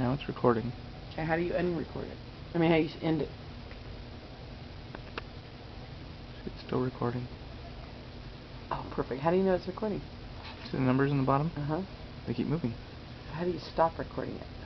Now it's recording. Okay, how do you unrecord it? I mean, how do you end it? It's still recording. Oh, perfect. How do you know it's recording? See the numbers in the bottom? Uh huh. They keep moving. How do you stop recording it?